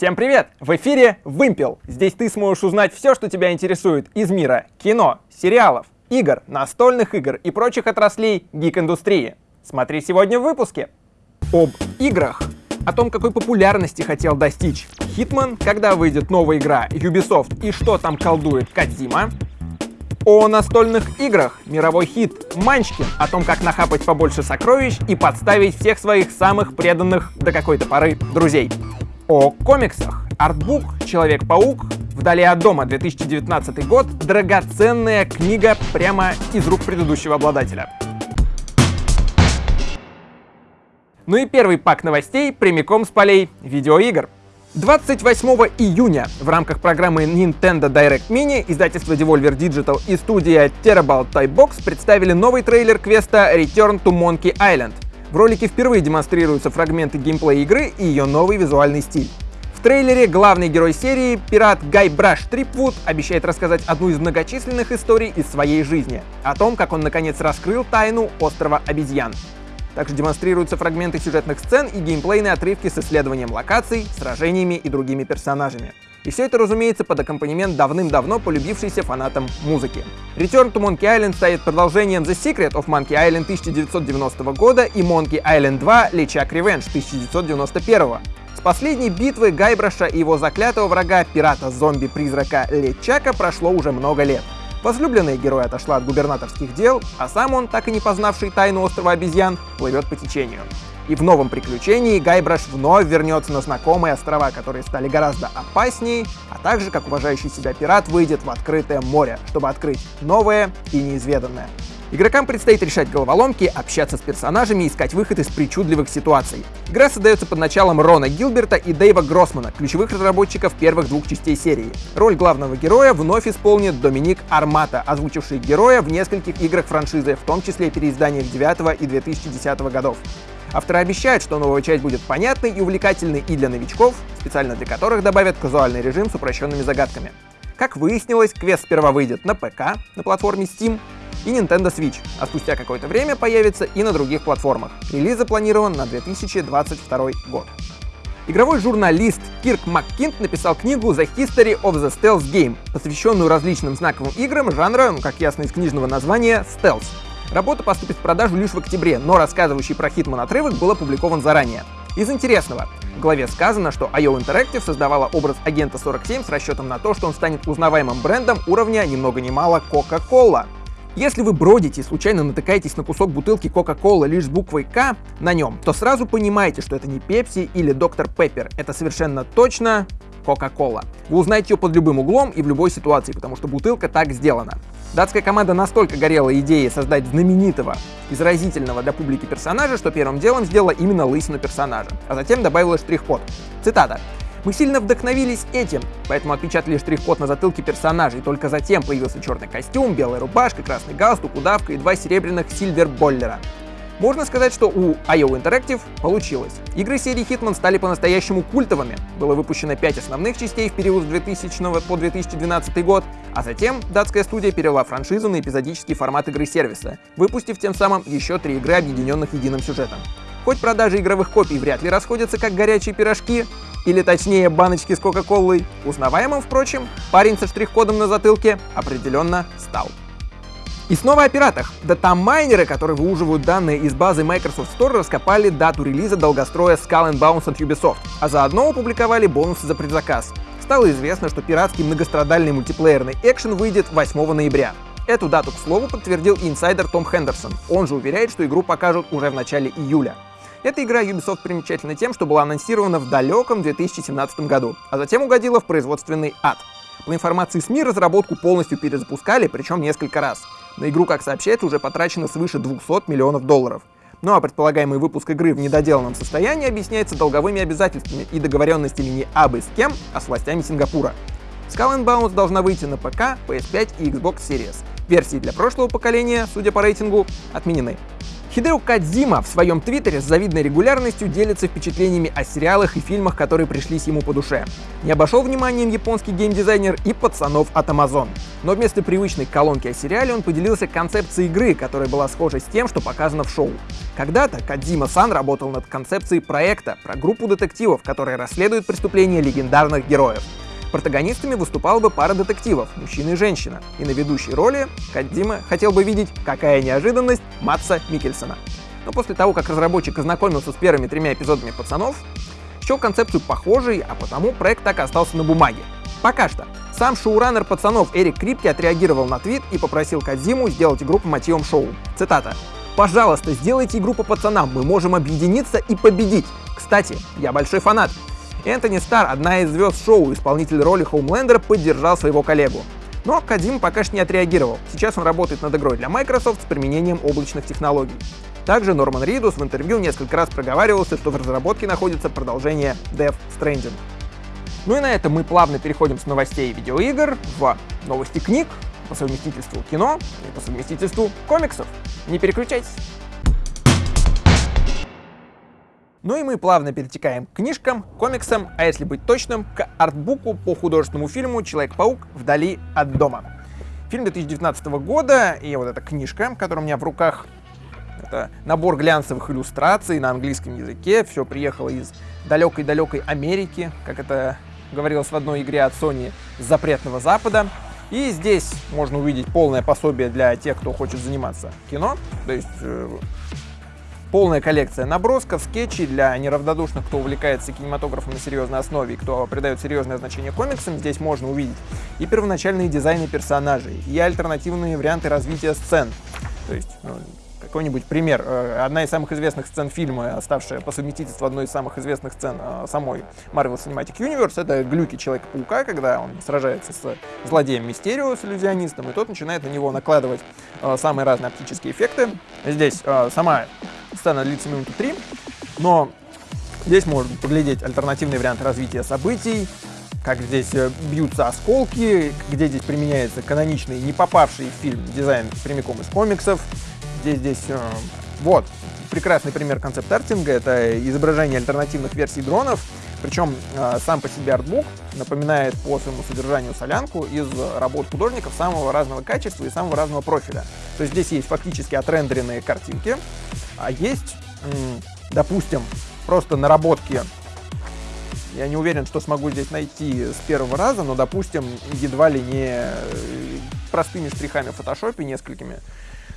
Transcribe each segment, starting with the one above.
Всем привет! В эфире Вымпел. Здесь ты сможешь узнать все, что тебя интересует из мира кино, сериалов, игр, настольных игр и прочих отраслей гик-индустрии. Смотри сегодня в выпуске. Об играх. О том, какой популярности хотел достичь Hitman, когда выйдет новая игра Ubisoft и что там колдует Кадзима. О настольных играх. Мировой хит Манчкин. О том, как нахапать побольше сокровищ и подставить всех своих самых преданных до какой-то поры друзей. О комиксах. Артбук «Человек-паук», «Вдали от дома» 2019 год, драгоценная книга прямо из рук предыдущего обладателя. Ну и первый пак новостей прямиком с полей видеоигр. 28 июня в рамках программы Nintendo Direct Mini издательство Devolver Digital и студия Terrible Toy Box представили новый трейлер квеста Return to Monkey Island — в ролике впервые демонстрируются фрагменты геймплея игры и ее новый визуальный стиль. В трейлере главный герой серии, пират Гай Браш Трипвуд, обещает рассказать одну из многочисленных историй из своей жизни, о том, как он наконец раскрыл тайну острова обезьян. Также демонстрируются фрагменты сюжетных сцен и геймплейные отрывки с исследованием локаций, сражениями и другими персонажами. И все это, разумеется, под аккомпанемент давным-давно полюбившейся фанатам музыки. Return to Monkey Island станет продолжением The Secret of Monkey Island 1990 года и Monkey Island 2 LeChuck Revenge 1991. С последней битвы Гайбраша и его заклятого врага, пирата-зомби-призрака Лечака, прошло уже много лет. Возлюбленная героя отошла от губернаторских дел, а сам он, так и не познавший тайну острова обезьян, плывет по течению. И в новом приключении Гайбраш вновь вернется на знакомые острова, которые стали гораздо опаснее, а также, как уважающий себя пират, выйдет в открытое море, чтобы открыть новое и неизведанное. Игрокам предстоит решать головоломки, общаться с персонажами и искать выход из причудливых ситуаций. Игра создается под началом Рона Гилберта и Дэйва Гроссмана, ключевых разработчиков первых двух частей серии. Роль главного героя вновь исполнит Доминик Армата, озвучивший героя в нескольких играх франшизы, в том числе переизданиях 9 и 2010 годов. Авторы обещают, что новая часть будет понятной и увлекательной и для новичков, специально для которых добавят казуальный режим с упрощенными загадками. Как выяснилось, квест сперва выйдет на ПК, на платформе Steam, и Nintendo Switch, а спустя какое-то время появится и на других платформах. Релиз запланирован на 2022 год. Игровой журналист Кирк Маккинт написал книгу The History of the Stealth Game, посвященную различным знаковым играм жанра, ну, как ясно из книжного названия, Stealth. Работа поступит в продажу лишь в октябре, но рассказывающий про Хитман отрывок был опубликован заранее. Из интересного. В главе сказано, что IO Interactive создавала образ агента 47 с расчетом на то, что он станет узнаваемым брендом уровня ни много ни мало Coca-Cola. Если вы бродите и случайно натыкаетесь на кусок бутылки Coca-Cola лишь с буквой К на нем, то сразу понимаете, что это не Pepsi или Доктор Пеппер. Это совершенно точно Coca-Cola. Вы узнаете ее под любым углом и в любой ситуации, потому что бутылка так сделана. Датская команда настолько горела идеей создать знаменитого и заразительного для публики персонажа, что первым делом сделала именно лысину персонажа, а затем добавила штрих-код. Цитата. Мы сильно вдохновились этим, поэтому отпечатали штрих-код на затылке персонажей, только затем появился черный костюм, белая рубашка, красный галстук, удавка и два серебряных сильвер-боллера. Можно сказать, что у IO Interactive получилось. Игры серии Hitman стали по-настоящему культовыми. Было выпущено 5 основных частей в период с 2000 по 2012 год, а затем датская студия перевела франшизу на эпизодический формат игры сервиса, выпустив тем самым еще три игры, объединенных единым сюжетом. Хоть продажи игровых копий вряд ли расходятся как горячие пирожки, или точнее баночки с Кока-Колой, узнаваемым, впрочем, парень со штрих-кодом на затылке определенно стал. И снова о пиратах. Датамайнеры, которые выуживают данные из базы Microsoft Store, раскопали дату релиза долгостроя Skull and Bones от Ubisoft, а заодно опубликовали бонусы за предзаказ. Стало известно, что пиратский многострадальный мультиплеерный экшен выйдет 8 ноября. Эту дату, к слову, подтвердил инсайдер Том Хендерсон. Он же уверяет, что игру покажут уже в начале июля. Эта игра Ubisoft примечательна тем, что была анонсирована в далеком 2017 году, а затем угодила в производственный ад. По информации СМИ, разработку полностью перезапускали, причем несколько раз. На игру, как сообщается, уже потрачено свыше 200 миллионов долларов. Ну а предполагаемый выпуск игры в недоделанном состоянии объясняется долговыми обязательствами и договоренностями не абы с кем, а с властями Сингапура. Skull Bones должна выйти на ПК, PS5 и Xbox Series. Версии для прошлого поколения, судя по рейтингу, отменены. Хидео Кадзима в своем твиттере с завидной регулярностью делится впечатлениями о сериалах и фильмах, которые пришлись ему по душе. Не обошел вниманием японский геймдизайнер и пацанов от Amazon. Но вместо привычной колонки о сериале он поделился концепцией игры, которая была схожа с тем, что показано в шоу. Когда-то Кадзима-сан работал над концепцией проекта про группу детективов, которые расследуют преступления легендарных героев. Протагонистами выступала бы пара детективов, мужчина и женщина. И на ведущей роли Кадзима хотел бы видеть, какая неожиданность, Матса Микельсона. Но после того, как разработчик ознакомился с первыми тремя эпизодами «Пацанов», счел концепцию похожей, а потому проект так и остался на бумаге. Пока что. Сам шоураннер «Пацанов» Эрик Крипки отреагировал на твит и попросил Кадзиму сделать игру по мотивам шоу. Цитата. «Пожалуйста, сделайте игру по пацанам, мы можем объединиться и победить. Кстати, я большой фанат. Энтони Стар, одна из звезд шоу, исполнитель роли Хоумлендера, поддержал своего коллегу. Но Кадим пока что не отреагировал. Сейчас он работает над игрой для Microsoft с применением облачных технологий. Также Норман Ридус в интервью несколько раз проговаривался, что в разработке находится продолжение Death Stranding. Ну и на этом мы плавно переходим с новостей видеоигр в новости книг, по совместительству кино и по совместительству комиксов. Не переключайтесь. Ну и мы плавно перетекаем к книжкам, комиксам, а если быть точным, к артбуку по художественному фильму «Человек-паук. Вдали от дома». Фильм 2019 года, и вот эта книжка, которая у меня в руках, это набор глянцевых иллюстраций на английском языке, все приехало из далекой-далекой Америки, как это говорилось в одной игре от Sony «Запретного Запада». И здесь можно увидеть полное пособие для тех, кто хочет заниматься кино, то есть э, Полная коллекция набросков, скетчей для неравнодушных, кто увлекается кинематографом на серьезной основе и кто придает серьезное значение комиксам. Здесь можно увидеть и первоначальные дизайны персонажей, и альтернативные варианты развития сцен. То есть ну, какой-нибудь пример. Э, одна из самых известных сцен фильма, оставшая по совместительству одной из самых известных сцен э, самой Marvel Cinematic Universe, это глюки Человека-паука, когда он сражается с злодеем Мистерио, с иллюзионистом, и тот начинает на него накладывать э, самые разные оптические эффекты. Здесь сама сцена длится минуту три, но здесь можно поглядеть альтернативный вариант развития событий, как здесь бьются осколки, где здесь применяется каноничный, не попавший в фильм дизайн прямиком из комиксов, здесь, здесь, э, вот, прекрасный пример концепт-артинга, это изображение альтернативных версий дронов, причем э, сам по себе артбук напоминает по своему содержанию солянку из работ художников самого разного качества и самого разного профиля. То есть здесь есть фактически отрендеренные картинки, а есть, допустим, просто наработки. Я не уверен, что смогу здесь найти с первого раза, но, допустим, едва ли не э, простыми штрихами в фотошопе, несколькими,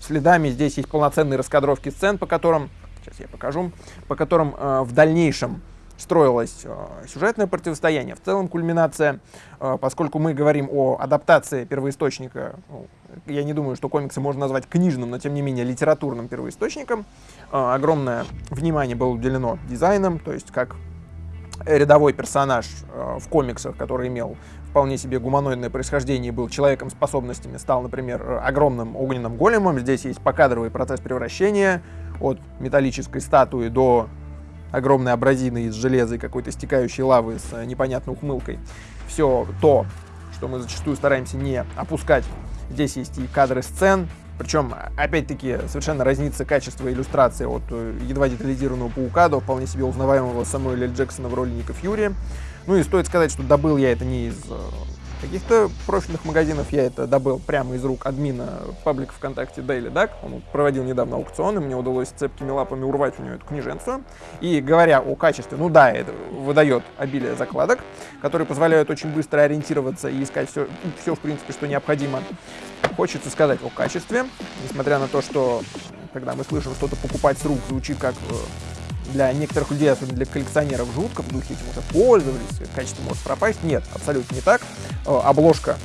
следами. Здесь есть полноценные раскадровки сцен, по которым, сейчас я покажу, по которым э, в дальнейшем строилось э, сюжетное противостояние. В целом кульминация, э, поскольку мы говорим о адаптации первоисточника, ну, я не думаю, что комиксы можно назвать книжным, но тем не менее литературным первоисточником, э, огромное внимание было уделено дизайнам, то есть как рядовой персонаж э, в комиксах, который имел вполне себе гуманоидное происхождение был человеком способностями, стал, например, огромным огненным големом. Здесь есть покадровый процесс превращения от металлической статуи до огромной абразины из железа и какой-то стекающей лавы с непонятной ухмылкой. Все то, что мы зачастую стараемся не опускать. Здесь есть и кадры сцен, причем, опять-таки, совершенно разнится качество иллюстрации от э, едва детализированного паука до вполне себе узнаваемого Самуэля Джексона в роли Ника Фьюри. Ну и стоит сказать, что добыл я это не из э, каких-то профильных магазинов, я это добыл прямо из рук админа паблика ВКонтакте Daily Duck. Он проводил недавно аукцион, и мне удалось цепкими лапами урвать у него эту книженцию. И говоря о качестве, ну да, это выдает обилие закладок, которые позволяют очень быстро ориентироваться и искать все, все в принципе, что необходимо. Хочется сказать о качестве, несмотря на то, что когда мы слышим что-то покупать с рук, звучит как э, для некоторых людей, особенно для коллекционеров, жутко, в духе этим уже пользовались, качество может пропасть. Нет, абсолютно не так. Э, обложка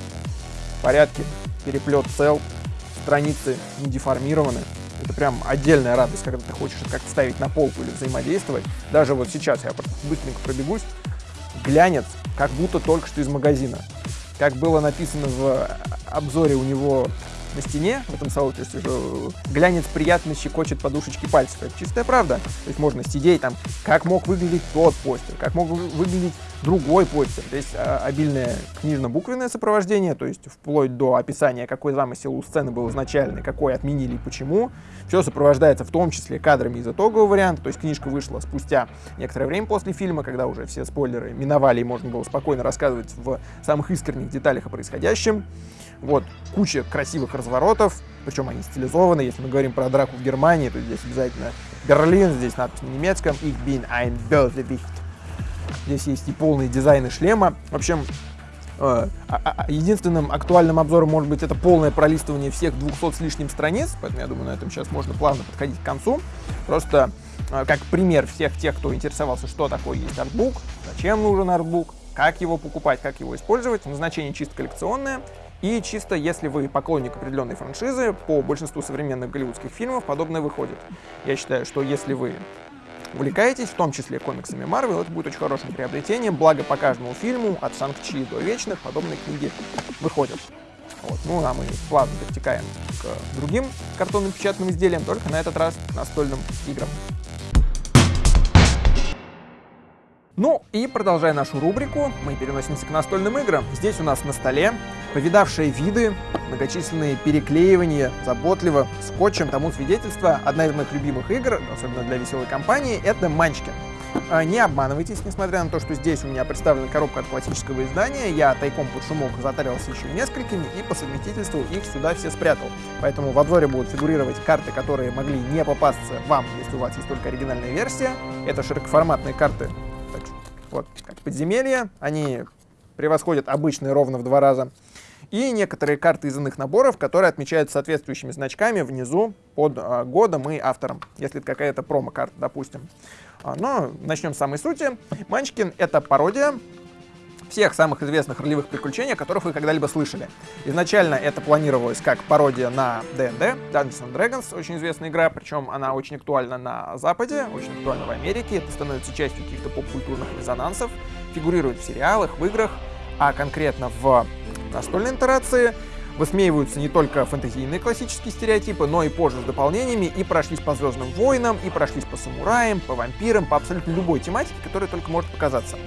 в порядке, переплет цел, страницы не деформированы. Это прям отдельная радость, когда ты хочешь как-то ставить на полку или взаимодействовать. Даже вот сейчас я быстренько пробегусь, глянец, как будто только что из магазина. Как было написано в обзоре у него на стене в этом сообществе, что глянец приятно щекочет подушечки пальцев. Это чистая правда. То есть можно сидеть там, как мог выглядеть тот постер, как мог выглядеть другой почте. Здесь а, обильное книжно-буквенное сопровождение, то есть вплоть до описания, какой замысел у сцены был изначальный, какой отменили и почему. Все сопровождается в том числе кадрами из итогового варианта, то есть книжка вышла спустя некоторое время после фильма, когда уже все спойлеры миновали и можно было спокойно рассказывать в самых искренних деталях о происходящем. Вот, куча красивых разворотов, причем они стилизованы. Если мы говорим про драку в Германии, то здесь обязательно Берлин, здесь надпись на немецком «Ich bin ein Bösewicht». Здесь есть и полные дизайны шлема. В общем, э, а, а, единственным актуальным обзором может быть это полное пролистывание всех 200 с лишним страниц, поэтому я думаю, на этом сейчас можно плавно подходить к концу. Просто э, как пример всех тех, кто интересовался, что такое есть артбук, зачем нужен артбук, как его покупать, как его использовать. Назначение чисто коллекционное. И чисто если вы поклонник определенной франшизы, по большинству современных голливудских фильмов подобное выходит. Я считаю, что если вы увлекаетесь, в том числе комиксами Марвел, это будет очень хорошим приобретением, благо по каждому фильму, от Санкт-Чи до Вечных, подобные книги выходят. Вот. Ну, а мы плавно перетекаем к другим картонным печатным изделиям, только на этот раз настольным играм. Ну и продолжая нашу рубрику, мы переносимся к настольным играм. Здесь у нас на столе повидавшие виды, многочисленные переклеивания, заботливо, скотчем тому свидетельство. Одна из моих любимых игр, особенно для веселой компании, это Манчкин. А, не обманывайтесь, несмотря на то, что здесь у меня представлена коробка от классического издания, я тайком под шумок затарился еще несколькими и по совместительству их сюда все спрятал. Поэтому в обзоре будут фигурировать карты, которые могли не попасться вам, если у вас есть только оригинальная версия. Это широкоформатные карты вот, как подземелья, они превосходят обычные ровно в два раза. И некоторые карты из иных наборов, которые отмечаются соответствующими значками внизу под а, годом и автором, если это какая-то промо-карта, допустим. А, но начнем с самой сути. Манчкин — это пародия всех самых известных ролевых приключений, о которых вы когда-либо слышали. Изначально это планировалось как пародия на D&D, Dungeons and Dragons, очень известная игра, причем она очень актуальна на Западе, очень актуальна в Америке, это становится частью каких-то поп-культурных резонансов, фигурирует в сериалах, в играх, а конкретно в настольной интерации высмеиваются не только фэнтезийные классические стереотипы, но и позже с дополнениями, и прошлись по Звездным войнам, и прошлись по самураям, по вампирам, по абсолютно любой тематике, которая только может показаться.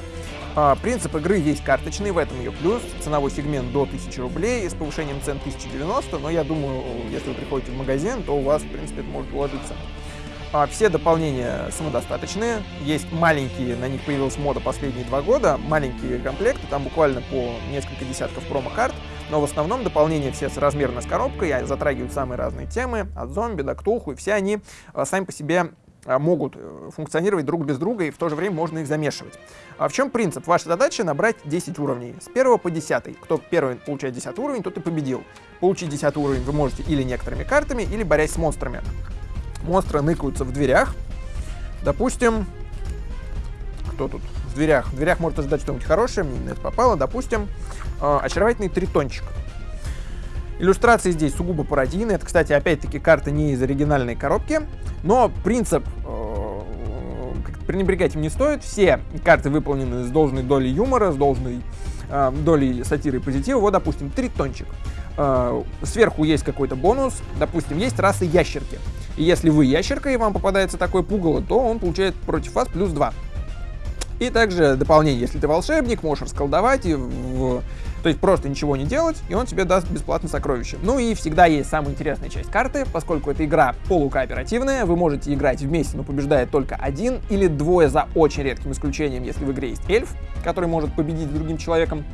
А, принцип игры есть карточный, в этом ее плюс. Ценовой сегмент до 1000 рублей, с повышением цен 1090, но я думаю, если вы приходите в магазин, то у вас, в принципе, это может уложиться. А, все дополнения самодостаточные. Есть маленькие, на них появилась мода последние два года, маленькие комплекты, там буквально по несколько десятков промо-карт, но в основном дополнения все размерно с коробкой, затрагивают самые разные темы, от зомби до ктулху, и все они а, сами по себе могут э, функционировать друг без друга, и в то же время можно их замешивать. А в чем принцип? Ваша задача набрать 10 уровней, с 1 по 10. Кто первый получает 10 уровень, тот и победил. Получить 10 уровень вы можете или некоторыми картами, или борясь с монстрами. Монстры ныкаются в дверях. Допустим, кто тут? В дверях. В дверях может ожидать что-нибудь хорошее, мне это попало. Допустим, э, очаровательный тритончик. Иллюстрации здесь сугубо пародийные. Это, кстати, опять-таки карта не из оригинальной коробки. Но принцип э, пренебрегать им не стоит. Все карты выполнены с должной долей юмора, с должной э, долей сатиры и позитива. Вот, допустим, тритончик. Э, сверху есть какой-то бонус. Допустим, есть расы ящерки. И если вы ящерка и вам попадается такое пугало, то он получает против вас плюс 2. И также дополнение, если ты волшебник, можешь расколдовать и в то есть просто ничего не делать, и он тебе даст бесплатно сокровище. Ну и всегда есть самая интересная часть карты, поскольку эта игра полукооперативная, вы можете играть вместе, но побеждает только один или двое за очень редким исключением, если в игре есть эльф, который может победить другим человеком.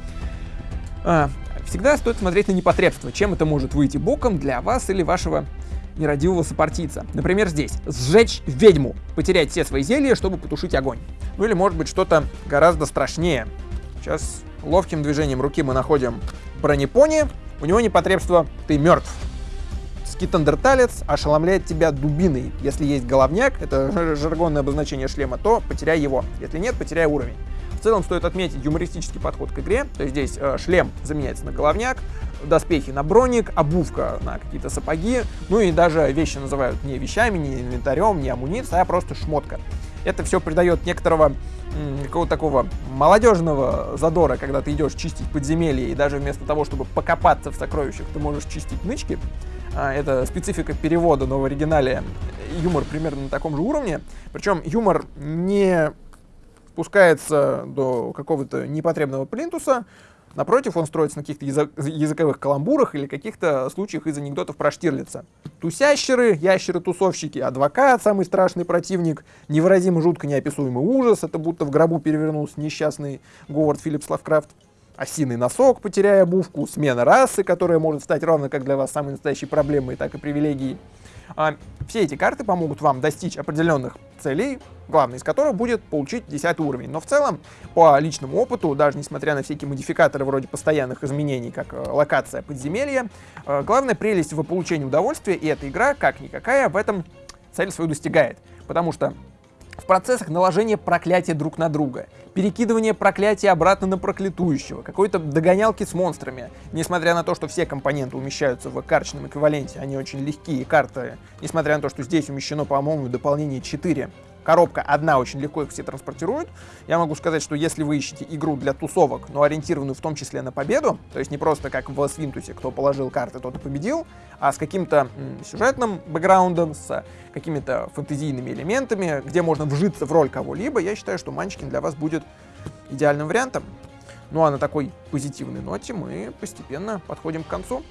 А, всегда стоит смотреть на непотребство, чем это может выйти боком для вас или вашего нерадивого сопартийца. Например, здесь. Сжечь ведьму. Потерять все свои зелья, чтобы потушить огонь. Ну или может быть что-то гораздо страшнее. Сейчас ловким движением руки мы находим бронепони. У него непотребство «ты мертв». Скитандерталец ошеломляет тебя дубиной. Если есть головняк, это жаргонное обозначение шлема, то потеряй его. Если нет, потеряй уровень. В целом стоит отметить юмористический подход к игре. То есть здесь э, шлем заменяется на головняк, доспехи на броник, обувка на какие-то сапоги, ну и даже вещи называют не вещами, не инвентарем, не амуницией, а просто шмотка. Это все придает некоторого какого-то такого молодежного задора, когда ты идешь чистить подземелье, и даже вместо того, чтобы покопаться в сокровищах, ты можешь чистить нычки. А, это специфика перевода, но в оригинале юмор примерно на таком же уровне. Причем юмор не спускается до какого-то непотребного плинтуса, Напротив, он строится на каких-то языковых каламбурах или каких-то случаях из анекдотов про Штирлица. Тусящеры, ящеры-тусовщики, адвокат, самый страшный противник, невыразимо жутко неописуемый ужас, это будто в гробу перевернулся несчастный Говард Филлипс Лавкрафт. Осиный носок, потеряя обувку, смена расы, которая может стать ровно как для вас самой настоящей проблемой, так и привилегией. А, все эти карты помогут вам достичь определенных целей, главной из которых будет получить 10 уровень. Но в целом, по личному опыту, даже несмотря на всякие модификаторы вроде постоянных изменений, как э, локация подземелья, э, главная прелесть в получении удовольствия, и эта игра, как никакая, в этом цель свою достигает. Потому что в процессах наложения проклятия друг на друга, перекидывания проклятия обратно на проклятующего, какой-то догонялки с монстрами. Несмотря на то, что все компоненты умещаются в карточном эквиваленте, они очень легкие карты, несмотря на то, что здесь умещено, по-моему, дополнение 4 коробка одна очень легко их все транспортирует. Я могу сказать, что если вы ищете игру для тусовок, но ориентированную в том числе на победу, то есть не просто как в Свинтусе, кто положил карты, тот и победил, а с каким-то сюжетным бэкграундом, с какими-то фэнтезийными элементами, где можно вжиться в роль кого-либо, я считаю, что Манчкин для вас будет идеальным вариантом. Ну а на такой позитивной ноте мы постепенно подходим к концу.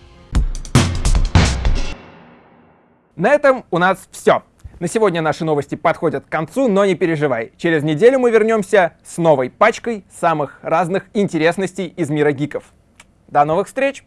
На этом у нас все. На сегодня наши новости подходят к концу, но не переживай. Через неделю мы вернемся с новой пачкой самых разных интересностей из мира гиков. До новых встреч!